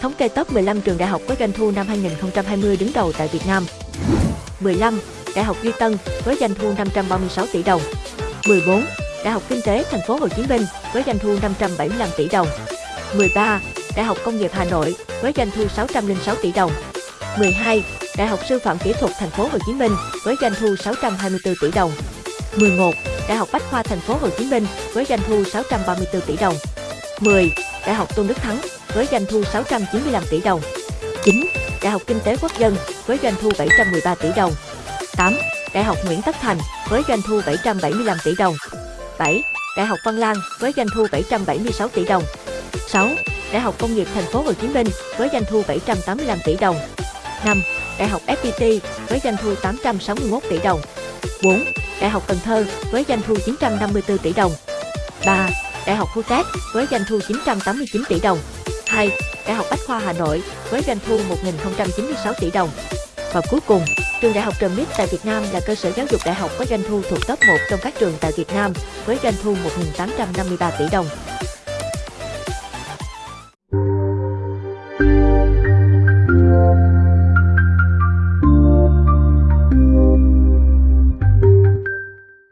Thống kê top 15 trường đại học có doanh thu năm 2020 đứng đầu tại Việt Nam. 15. Đại học Duy Tân với doanh thu 536 tỷ đồng. 14. Đại học Kinh tế Thành phố Hồ Chí Minh với doanh thu 575 tỷ đồng. 13. Đại học Công nghiệp Hà Nội với doanh thu 606 tỷ đồng. 12. Đại học Sư phạm Kỹ thuật Thành phố Hồ Chí Minh với doanh thu 624 tỷ đồng. 11. Đại học Bách khoa Thành phố Hồ Chí Minh với doanh thu 634 tỷ đồng. 10. Đại học Tôn Đức Thắng với doanh thu 695 tỷ đồng. 9. Đại học Kinh tế Quốc dân với doanh thu 713 tỷ đồng. 8. Đại học Nguyễn Tất Thành với doanh thu 775 tỷ đồng. 7. Đại học Văn Lang với doanh thu 776 tỷ đồng. 6. Đại học Công nghiệp Thành phố Hồ Chí Minh với doanh thu 785 tỷ đồng. 5. Đại học FPT với doanh thu 861 tỷ đồng. 4. Đại học Cần Thơ với doanh thu 954 tỷ đồng. 3. Đại học Khu với doanh thu 989 tỷ đồng. 2. Đại học Bách khoa Hà Nội với doanh thu 1.096 tỷ đồng. Và cuối cùng, trường Đại học Trần Mít tại Việt Nam là cơ sở giáo dục đại học có doanh thu thuộc top 1 trong các trường tại Việt Nam với doanh thu 1.853 tỷ đồng.